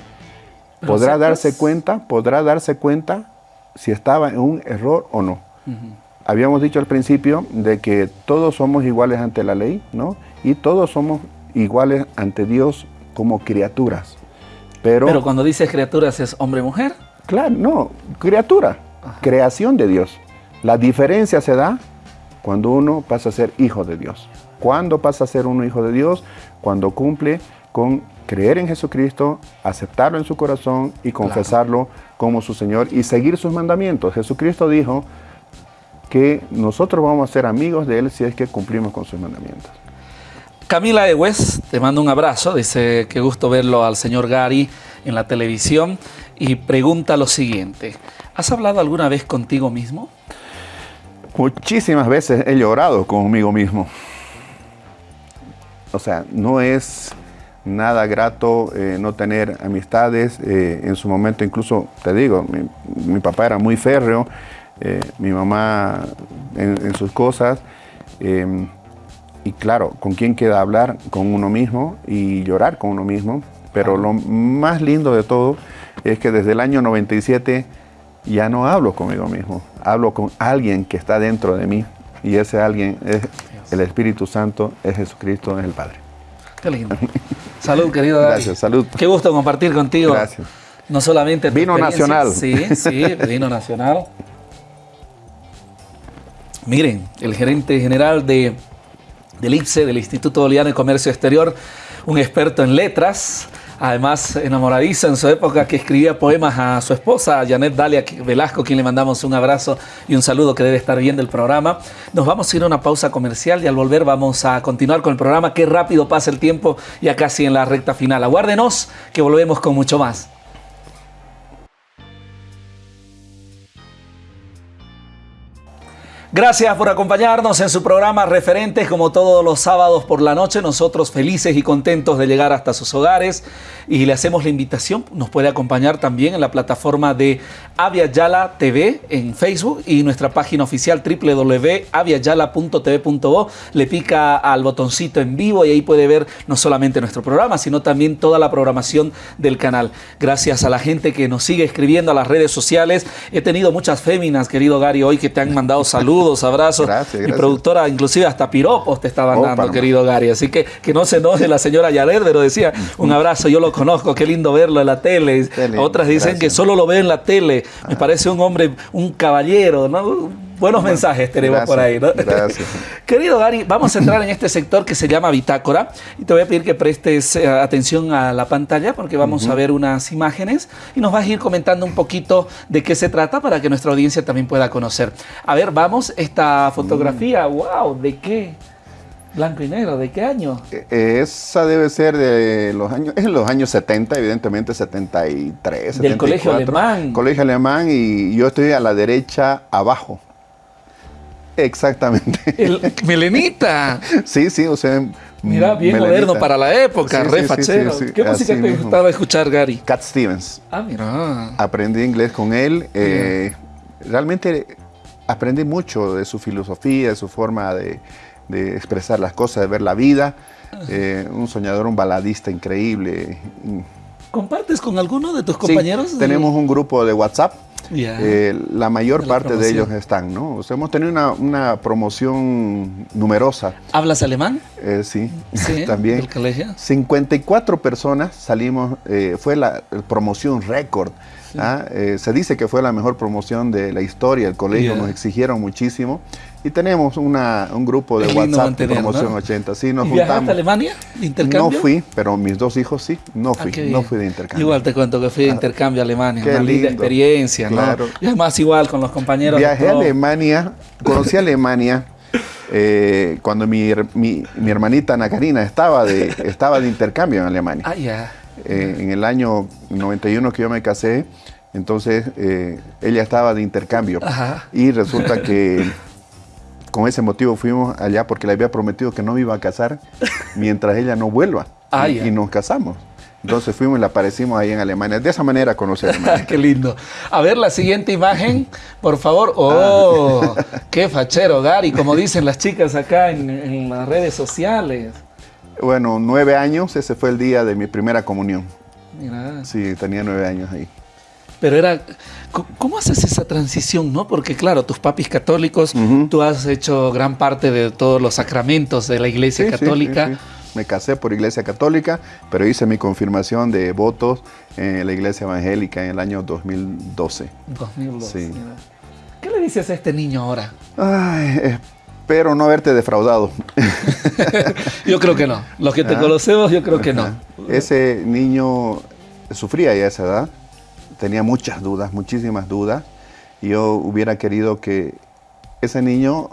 podrá darse cuenta, podrá darse cuenta si estaba en un error o no. Habíamos dicho al principio de que todos somos iguales ante la ley, ¿no? Y todos somos iguales ante Dios como criaturas. Pero, Pero cuando dices criaturas es hombre-mujer. Claro, no, criatura, creación de Dios. La diferencia se da cuando uno pasa a ser hijo de Dios. ¿Cuándo pasa a ser uno hijo de Dios? Cuando cumple con creer en Jesucristo, aceptarlo en su corazón y confesarlo como su Señor y seguir sus mandamientos. Jesucristo dijo, que nosotros vamos a ser amigos de Él si es que cumplimos con sus mandamientos. Camila Ewes, te mando un abrazo, dice que gusto verlo al señor Gary en la televisión y pregunta lo siguiente, ¿has hablado alguna vez contigo mismo? Muchísimas veces he llorado conmigo mismo. O sea, no es nada grato eh, no tener amistades. Eh, en su momento incluso, te digo, mi papá era muy férreo, eh, mi mamá en, sus cosas, Em, y claro, ¿con quién queda hablar? Con uno mismo y llorar con uno mismo. Pero lo más lindo de todo es que desde el año 97 ya no hablo conmigo mismo, hablo con alguien que está dentro de mí y ese alguien es el Espíritu Santo, es Jesucristo, es el Padre. Qué lindo. Salud, querido Gracias, salud. Qué gusto compartir contigo. Gracias. No solamente vino nacional. Sí, sí, vino nacional. Miren, el gerente general de, del IPSE, del Instituto Boliviano de Comercio Exterior, un experto en letras, además enamoradizo en su época que escribía poemas a su esposa, Janet Dalia Velasco, quien le mandamos un abrazo y un saludo que debe estar viendo el programa. Nos vamos a ir a una pausa comercial y al volver vamos a continuar con el programa. Qué rápido pasa el tiempo, ya casi en la recta final. Aguárdenos que volvemos con mucho más. Gracias por acompañarnos en su programa Referentes, como todos los sábados por la noche. Nosotros felices y contentos de llegar hasta sus hogares y le hacemos la invitación. Nos puede acompañar también en la plataforma de Avia Yala TV en Facebook y nuestra página oficial www.aviayala.tv.bo. Le pica al botoncito en vivo y ahí puede ver no solamente nuestro programa, sino también toda la programación del canal. Gracias a la gente que nos sigue escribiendo a las redes sociales. He tenido muchas féminas, querido Gary, hoy que te han mandado saludos saludos, abrazos. Gracias, Mi productora, inclusive hasta piropos te estaban dando, querido Gary. Así que que no se enoje la señora Yared, pero decía, un abrazo, yo lo conozco, qué lindo verlo en la tele. Otras dicen que solo lo ve en la tele. Me ah. parece un hombre, un caballero, ¿no? Buenos mensajes tenemos por ahí, ¿no? Gracias. Querido Gary, vamos a entrar en este sector que se llama bitácora y te voy a pedir que prestes eh, atención a la pantalla porque vamos a ver unas imágenes y nos vas a ir comentando un poquito de qué se trata para que nuestra audiencia también pueda conocer. A ver, vamos, esta fotografía, wow, ¿de qué? Blanco y negro, ¿de qué año? E, esa debe ser de los años, es en los años 70, evidentemente 73, Del colegio alemán. Colegio alemán y yo estoy a la derecha abajo. Exactamente. El melenita. Sí, sí, o sea. Mira, bien moderno para la época, re fachero. ¿Qué música te gustaba escuchar, Gary? Cat Stevens. Ah, mira. Aprendí inglés con él. Eh, realmente aprendí mucho de su filosofía, de su forma de, expresar las cosas, de ver la vida. Eh, un soñador, un baladista increíble. ¿Compartes con alguno de tus compañeros? tenemos un grupo de WhatsApp eh, la mayor parte de ellos están, ¿no? O sea, hemos tenido una, promoción numerosa. ¿Hablas alemán? Eh, sí, también. ¿Del colegio? 54 personas salimos, eh, fue la promoción récord. ¿ah? se dice que fue la mejor promoción de la historia, el colegio nos exigieron muchísimo. Y tenemos una, un grupo de WhatsApp de promoción 80. Sí, nos juntamos. a Alemania de intercambio? No fui, pero mis dos hijos sí. No ah, fui, no fui de intercambio. Igual te cuento que fui de ah, intercambio a Alemania. Qué una linda experiencia, claro. Y además igual con los compañeros. Viajé a Alemania, conocí Alemania. Eh, cuando mi, mi, mi, hermanita Ana Karina estaba de, estaba de intercambio en Alemania. Ah, ya. Eh, en el año 91 que yo me casé, entonces eh, ella estaba de intercambio. Ajá. Y resulta que con ese motivo fuimos allá porque le había prometido que no me iba a casar mientras ella no vuelva. Ah, y, nos casamos. Entonces fuimos y le aparecimos ahí en Alemania. De esa manera Alemania. qué lindo. A ver la siguiente imagen, por favor. ¡Oh! ¡Qué fachero, Gary! Como dicen las chicas acá en, las redes sociales. Bueno, nueve años. Ese fue el día de mi primera comunión. Mira. Sí, tenía nueve años ahí. Pero era, ¿cómo haces esa transición, no? Porque claro, tus papis católicos, tú has hecho gran parte de todos los sacramentos de la Iglesia Católica. Me casé por Iglesia Católica, pero hice mi confirmación de votos en la Iglesia Evangélica en el año 2012. 2012. ¿Qué le dices a este niño ahora? Ay, espero no haberte defraudado. yo creo que no. Los que te ah. conocemos, yo creo que no. Ese niño sufría ya a esa edad tenía muchas dudas, muchísimas dudas. Y yo hubiera querido que ese niño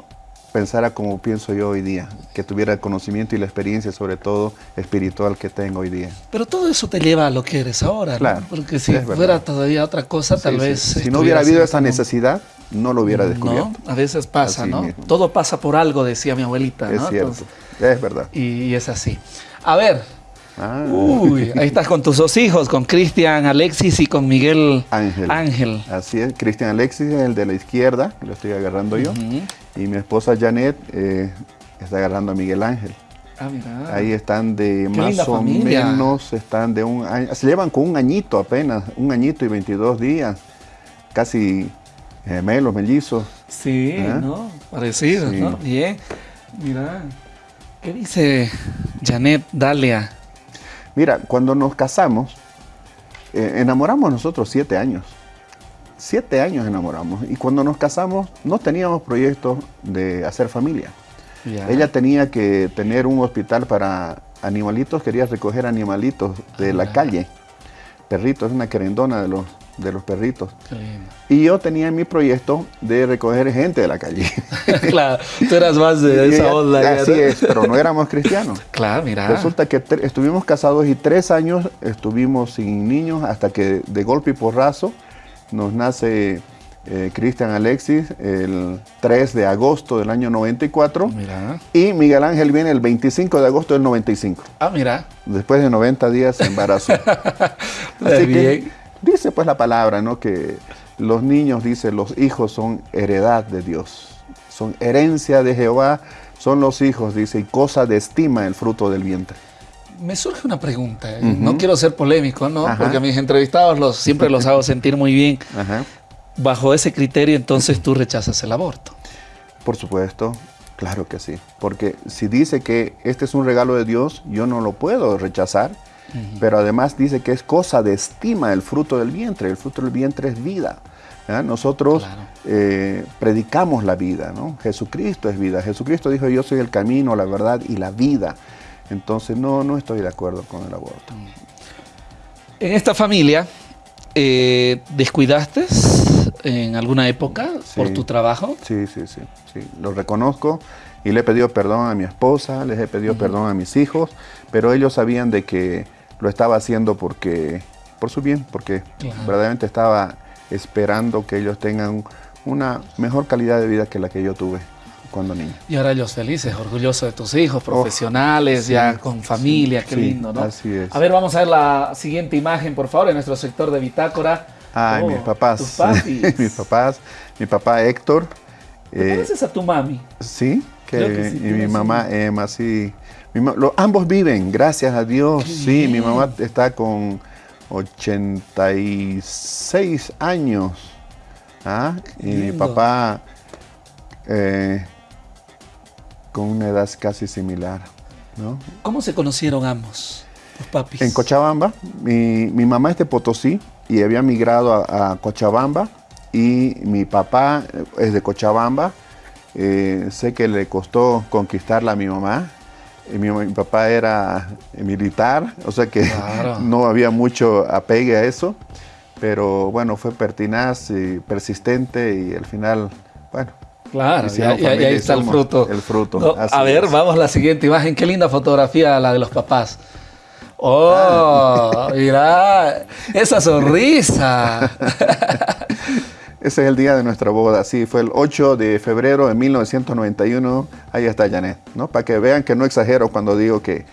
pensara como pienso yo hoy día, que tuviera el conocimiento y la experiencia, sobre todo espiritual, que tengo hoy día. Pero todo eso te lleva a lo que eres ahora, claro, Porque si fuera todavía otra cosa, tal vez... Si no hubiera habido esa necesidad, no lo hubiera descubierto. No, a veces pasa, ¿no? Todo pasa por algo, decía mi abuelita, Es cierto, es verdad. y es así. A ver, Ah. Uy, ahí estás con tus dos hijos, con Cristian Alexis y con Miguel Ángel. Ángel. Así es, Cristian Alexis, el de la izquierda, lo estoy agarrando yo. Y mi esposa Janet, eh, está agarrando a Miguel Ángel. Ah, mira. Ahí están de más o menos, están de un año, se llevan con un añito apenas, un añito y 22 días, casi gemelos, mellizos. Sí, ¿Eh? ¿no? Parecidos, ¿no? Bien. Mira, ¿qué dice Janet Dalia? Mira, cuando nos casamos, eh, enamoramos nosotros siete años. Siete años enamoramos. Y cuando nos casamos, no teníamos proyectos de hacer familia. Ella tenía que tener un hospital para animalitos, quería recoger animalitos de la calle. Perritos, es una querendona de los de los perritos. Y yo tenía mi proyecto de recoger gente de la calle. claro, tú eras más de esa onda. Así es, pero no éramos cristianos. claro, mira. Resulta que estuvimos casados y tres años estuvimos sin niños hasta que de golpe y porrazo nos nace eh, Cristian Alexis el 3 de agosto del año 94. Mira. Y Miguel Ángel viene el 25 de agosto del 95. Ah, mira. Después de 90 días de embarazo. Así que Dice pues la palabra, ¿no? Que los niños, dice, los hijos son heredad de Dios. Son herencia de Jehová, son los hijos, dice, y cosa de estima el fruto del vientre. Me surge una pregunta, ¿eh? no quiero ser polémico, ¿no? Porque a mis entrevistados los, siempre los hago sentir muy bien. Bajo ese criterio, entonces tú rechazas el aborto. Por supuesto, claro que sí. Porque si dice que este es un regalo de Dios, yo no lo puedo rechazar pero además dice que es cosa de estima el fruto del vientre. El fruto del vientre es vida. Nosotros eh, predicamos la vida, ¿no? Jesucristo es vida. Jesucristo dijo, yo soy el camino, la verdad y la vida. Entonces no, no estoy de acuerdo con el aborto. En esta familia, eh, ¿descuidaste en alguna época por tu trabajo? Sí, sí, sí, sí. Lo reconozco y le he pedido perdón a mi esposa, les he pedido perdón a mis hijos, pero ellos sabían de que lo estaba haciendo porque, por su bien, porque verdaderamente estaba esperando que ellos tengan una mejor calidad de vida que la que yo tuve cuando niño. Y ahora ellos felices, orgullosos de tus hijos, oh, profesionales, ya con familia, qué lindo, ¿no? Así es. A ver, vamos a ver la siguiente imagen, por favor, en nuestro sector de bitácora. Ay, mis oh, papás. mis papás. Mi papá Héctor. ¿Te eh, a tu mami? Sí, que, y mi mamá Emma, sí ambos viven, gracias a Dios. Sí, mi mamá está con 86 años. ¿ah? Y mi papá eh, con una edad casi similar. ¿Cómo se conocieron ambos, los papis? En Cochabamba. Mi, mamá es de Potosí y había migrado a, Cochabamba. Y mi papá es de Cochabamba. Eh, sé que le costó conquistarla a mi mamá mi, papá era militar, o sea que no había mucho apegue a eso, pero bueno, fue pertinaz y persistente y al final, bueno. Claro, y, ahí está el fruto. El fruto. a ver, vamos a la siguiente imagen. Qué linda fotografía la de los papás. ¡Oh! Mira, esa sonrisa. Ese es el día de nuestra boda, sí, fue el 8 de febrero de 1991, ahí está Janet, ¿no? Para que vean que no exagero cuando digo que...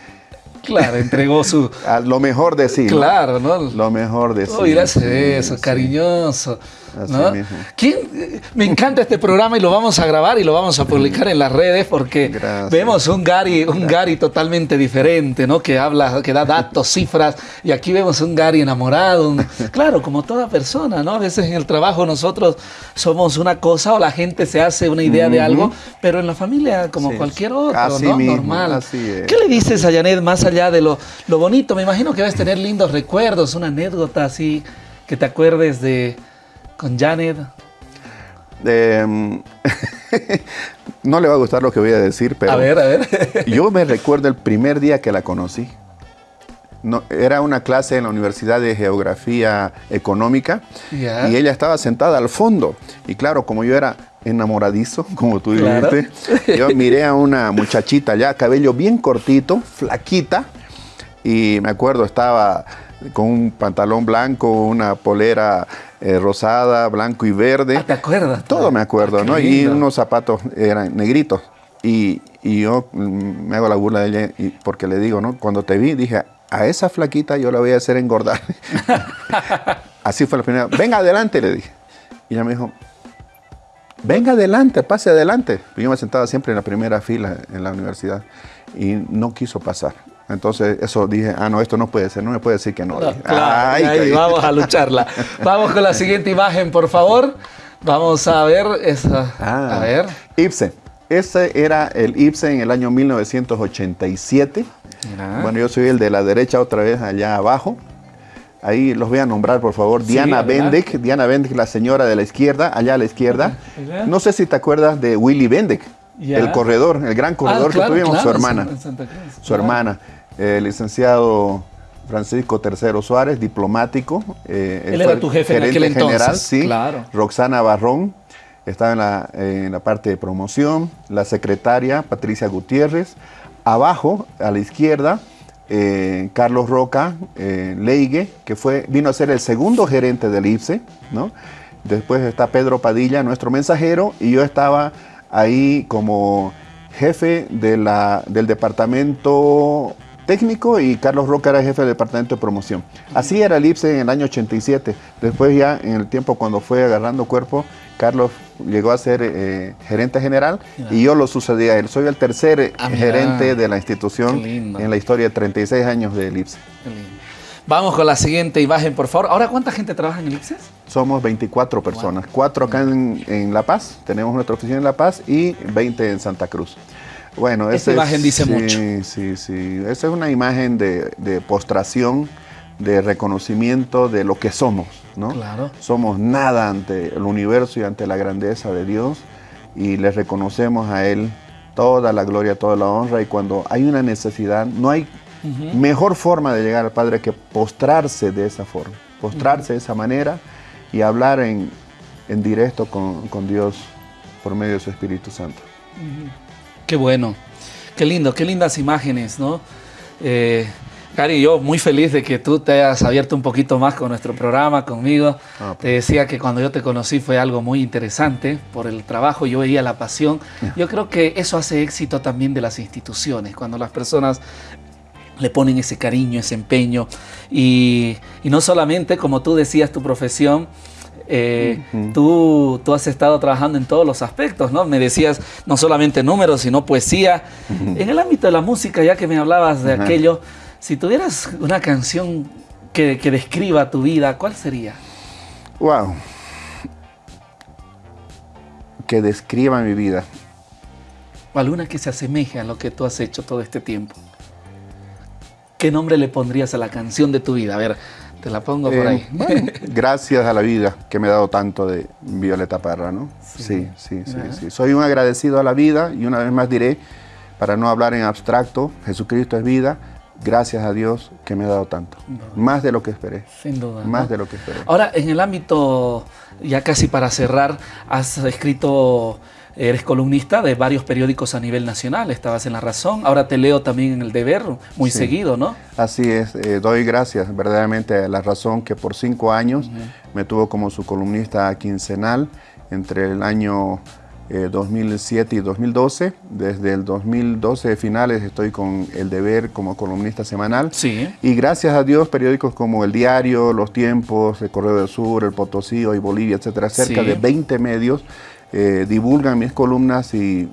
Claro, entregó su... lo mejor de sí. Claro, ¿no? Lo mejor de sí. Oh, gracias eso, cariñoso. Me encanta este programa y lo vamos a grabar y lo vamos a publicar en las redes porque vemos un Gary, un Gary totalmente diferente, ¿no? Que habla, que da datos, cifras, y aquí vemos un Gary enamorado. claro, como toda persona, ¿no? A veces en el trabajo nosotros somos una cosa o la gente se hace una idea de algo, pero en la familia como cualquier otro, ¿no? Normal. ¿Qué le dices a Janet más allá de lo, lo bonito? Me imagino que vas a tener lindos recuerdos, una anécdota así que te acuerdes de con Janet. Em, no le va a gustar lo que voy a decir, pero. A ver, a ver. yo me recuerdo el primer día que la conocí. No, era una clase en la Universidad de Geografía Económica y ella estaba sentada al fondo. Y claro, como yo era enamoradizo, como tú dijiste, yo miré a una muchachita ya, cabello bien cortito, flaquita, y me acuerdo, estaba con un pantalón blanco, una polera eh, rosada, blanco y verde. Ah, ¿Te acuerdas? Todo me acuerdo, ah, ¿no? Y unos zapatos eran negritos. Y, yo mm, me hago la burla de ella porque le digo, ¿no? Cuando te vi, dije, a esa flaquita yo la voy a hacer engordar. Así fue la primera. Venga, adelante, le dije. Y ella me dijo, venga adelante, pase adelante. Yo me sentaba siempre en la primera fila en la universidad y no quiso pasar. Entonces, eso dije, ah, no, esto no puede ser, no me puede decir que no. vamos a lucharla. vamos con la siguiente imagen, por favor. Vamos a ver esa. a ah, ver. Ibsen. Ese era el Ibsen en el año 1987. Bueno, yo soy el de la derecha otra vez allá abajo. Ahí los voy a nombrar, por favor. Diana Bendek. Diana Bendek, la señora de la izquierda, allá a la izquierda. No sé si te acuerdas de Willy El corredor, el gran corredor ah, que tuvimos, su hermana. Su hermana, el licenciado Francisco Tercero Suárez, diplomático. Eh, él era tu jefe en aquel general, sí. Claro. Roxana Barrón, estaba en la, en la parte de promoción. La secretaria, Patricia Gutiérrez. Abajo, a la izquierda, eh, Carlos Roca eh, Leigue, que fue, vino a ser el segundo gerente del IPSE, ¿no? Después está Pedro Padilla, nuestro mensajero, y yo estaba ahí como jefe de la, del departamento técnico y Carlos Roca era jefe del departamento de promoción. Así era el IPSE en el año 87. Después ya en el tiempo cuando fue agarrando cuerpo, Carlos llegó a ser eh, gerente general y yo lo sucedí a él. Soy el tercer ah, gerente de la institución en la historia de 36 años del IPSE. Vamos con la siguiente imagen, por favor. Ahora, ¿cuánta gente trabaja en el IPSE? Somos 24 personas, cuatro acá en, La Paz, tenemos nuestra oficina en La Paz y 20 en Santa Cruz. Bueno, esta imagen dice mucho. Sí, sí, esa es una imagen de, de postración, de reconocimiento de lo que somos, ¿no? Claro. Somos nada ante el universo y ante la grandeza de Dios y le reconocemos a Él toda la gloria, toda la honra y cuando hay una necesidad, no hay mejor forma de llegar al Padre que postrarse de esa forma, postrarse de esa manera y hablar en, en directo con, con, Dios por medio de su Espíritu Santo. Qué bueno, qué lindo, qué lindas imágenes, ¿no? Eh, Cari, yo muy feliz de que tú te hayas abierto un poquito más con nuestro programa, conmigo. Ah, pues. Te decía que cuando yo te conocí fue algo muy interesante por el trabajo, yo veía la pasión. Yo creo que eso hace éxito también de las instituciones, cuando las personas le ponen ese cariño, ese empeño. Y, no solamente, como tú decías, tu profesión, eh, tú, tú, has estado trabajando en todos los aspectos, ¿no? Me decías no solamente números, sino poesía. En el ámbito de la música, ya que me hablabas de aquello, si tuvieras una canción que, describa tu vida, ¿cuál sería? Wow. Que describa mi vida. O alguna que se asemeje a lo que tú has hecho todo este tiempo. ¿Qué nombre le pondrías a la canción de tu vida? A ver, te la pongo por ahí. Eh, gracias a la vida que me ha dado tanto de Violeta Parra, ¿no? Sí, sí, sí, sí, Soy un agradecido a la vida y una vez más diré, para no hablar en abstracto, Jesucristo es vida gracias a Dios que me ha dado tanto. Más de lo que esperé. Sin duda. Más de lo que esperé. Ahora, en el ámbito, ya casi para cerrar, has escrito, eres columnista de varios periódicos a nivel nacional. Estabas en La Razón, ahora te leo también en El Deber, muy seguido, ¿no? Así es. Eh, doy gracias verdaderamente a La Razón que por cinco años me tuvo como su columnista quincenal entre el año 2007 eh, y 2012. Desde el 2012 de finales estoy con El Deber como columnista semanal. Sí. Y gracias a Dios, periódicos como El Diario, Los Tiempos, El Correo del Sur, El Potosí, Hoy Bolivia, etcétera, cerca de 20 medios eh, divulgan mis columnas y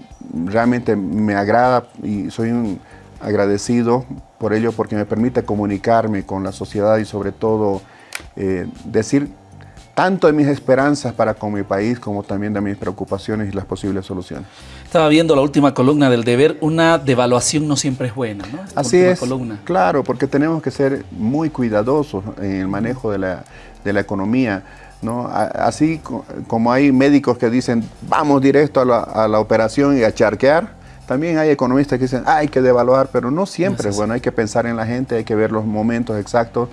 realmente me agrada y soy un agradecido por ello porque me permite comunicarme con la sociedad y sobre todo eh, decir tanto de mis esperanzas para con mi país como también de mis preocupaciones y las posibles soluciones. Estaba viendo la última columna del deber, una devaluación no siempre es buena, ¿no? Así es, claro, porque tenemos que ser muy cuidadosos en el manejo de la, economía. ¿No? Así como hay médicos que dicen vamos directo a la, a la operación y a charquear, también hay economistas que dicen hay que devaluar, pero no siempre. Bueno, hay que pensar en la gente, hay que ver los momentos exactos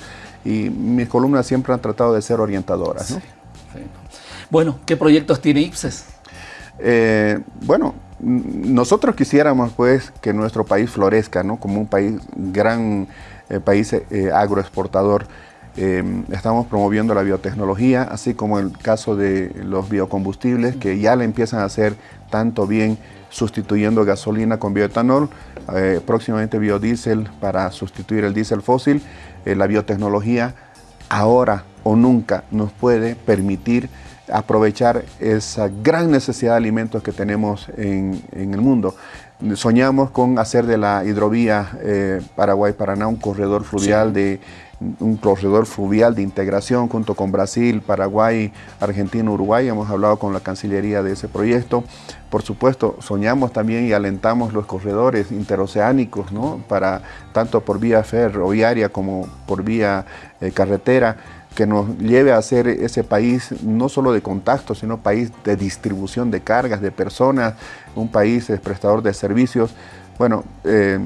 y mis columnas siempre han tratado de ser orientadoras. Bueno, ¿qué proyectos tiene IPSES? Eh, bueno, nosotros quisiéramos pues que nuestro país florezca, ¿no? Como un país, gran eh, país eh, agroexportador. Estamos promoviendo la biotecnología, así como el caso de los biocombustibles, que ya le empiezan a hacer tanto bien sustituyendo gasolina con bioetanol, próximamente biodiesel para sustituir el diésel fósil eh, la biotecnología ahora o nunca nos puede permitir aprovechar esa gran necesidad de alimentos que tenemos en, el mundo. Soñamos con hacer de la hidrovía eh, Paraguay-Paraná un corredor fluvial de un corredor fluvial de integración junto con Brasil, Paraguay, Argentina, Uruguay. Hemos hablado con la Cancillería de ese proyecto. Por supuesto, soñamos también y alentamos los corredores interoceánicos, ¿no? para, tanto por vía ferroviaria como por vía eh, carretera, que nos lleve a ser ese país no solo de contacto, sino país de distribución de cargas, de personas, un país prestador de servicios. Bueno, eh,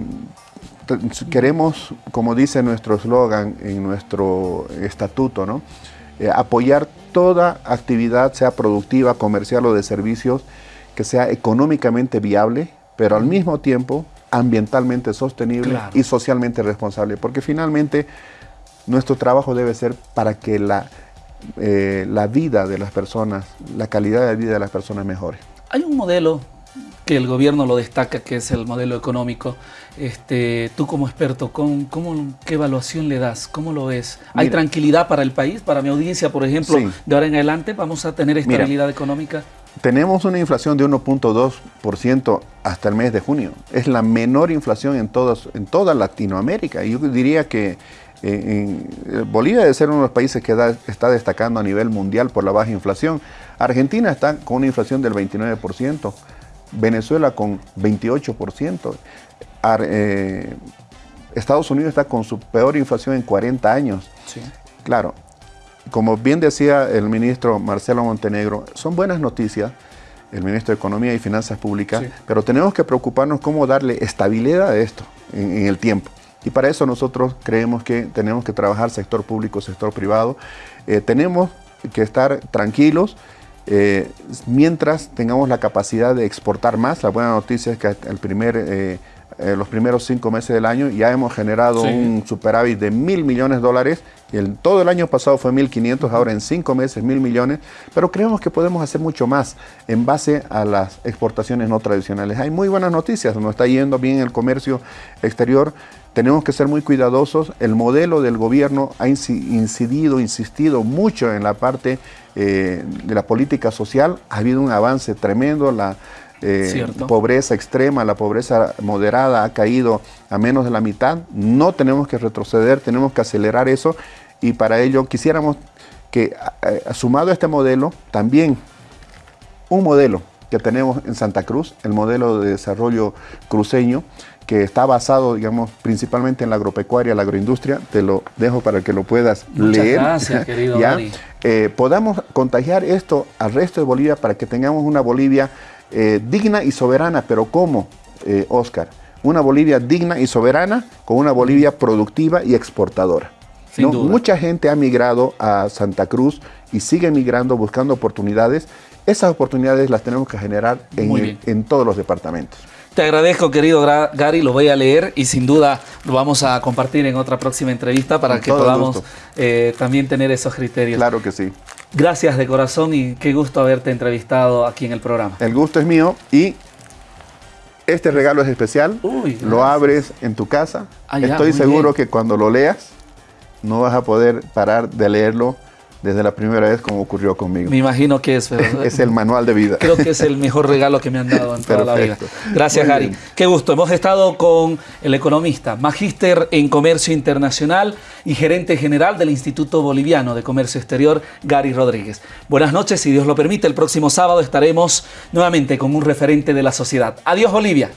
queremos, como dice nuestro eslogan en nuestro estatuto, ¿no? Eh, apoyar toda actividad, sea productiva, comercial o de servicios, que sea económicamente viable, pero al mismo tiempo ambientalmente sostenible y socialmente responsable, porque finalmente nuestro trabajo debe ser para que la, eh, la vida de las personas, la calidad de vida de las personas mejore. Hay un modelo que el gobierno lo destaca, que es el modelo económico. Este, tú como experto, ¿cómo, qué evaluación le das? ¿Cómo lo ves? ¿Hay tranquilidad para el país? Para mi audiencia, por ejemplo, de ahora en adelante, ¿vamos a tener estabilidad económica? Tenemos una inflación de 1.2% hasta el mes de junio. Es la menor inflación en, en toda Latinoamérica. Yo diría que eh, eh, Bolivia debe ser uno de los países que está destacando a nivel mundial por la baja inflación. Argentina está con una inflación del 29%. Venezuela con 28%. Eh, Estados Unidos está con su peor inflación en 40 años. Claro, como bien decía el ministro Marcelo Montenegro, son buenas noticias, el ministro de Economía y Finanzas Públicas, pero tenemos que preocuparnos cómo darle estabilidad a esto en, el tiempo. Y para eso nosotros creemos que tenemos que trabajar sector público, sector privado. Eh, tenemos que estar tranquilos, eh, mientras tengamos la capacidad de exportar más, la buena noticia es que el primer, eh, eh, los primeros cinco meses del año ya hemos generado un superávit de mil millones de dólares. El, todo el año pasado fue 1.500, ahora en cinco meses mil millones. Pero creemos que podemos hacer mucho más en base a las exportaciones no tradicionales. Hay muy buenas noticias, nos está yendo bien el comercio exterior. Tenemos que ser muy cuidadosos. El modelo del gobierno ha incidido, insistido mucho en la parte eh, de la política social. Ha habido un avance tremendo. La eh, pobreza extrema, la pobreza moderada ha caído a menos de la mitad. No tenemos que retroceder, tenemos que acelerar eso. Y para ello quisiéramos que, eh, sumado a este modelo, también un modelo que tenemos en Santa Cruz, el modelo de desarrollo cruceño, que está basado, digamos, principalmente en la agropecuaria, la agroindustria. Te lo dejo para que lo puedas Muchas leer. Gracias, querido ¿ya? Eh, podamos contagiar esto al resto de Bolivia para que tengamos una Bolivia eh, digna y soberana. ¿Pero cómo, eh, Oscar? Una Bolivia digna y soberana con una Bolivia productiva y exportadora. ¿no? Mucha gente ha migrado a Santa Cruz y sigue migrando buscando oportunidades. Esas oportunidades las tenemos que generar en todos los departamentos. Te agradezco, querido Gary, lo voy a leer y sin duda lo vamos a compartir en otra próxima entrevista para que podamos eh, también tener esos criterios. Claro que sí. Gracias de corazón y qué gusto haberte entrevistado aquí en el programa. El gusto es mío y este regalo es especial. lo abres en tu casa. Ah, Estoy seguro que cuando lo leas no vas a poder parar de leerlo desde la primera vez como ocurrió conmigo. Me imagino que es. es el manual de vida. Creo que es el mejor regalo que me han dado en toda la vida. Gracias, Gary. Qué gusto. Hemos estado con el economista, magíster en comercio internacional y gerente general del Instituto Boliviano de Comercio Exterior, Gary Rodríguez. Buenas noches, si Dios lo permite, el próximo sábado estaremos nuevamente con un referente de la sociedad. Adiós, Bolivia.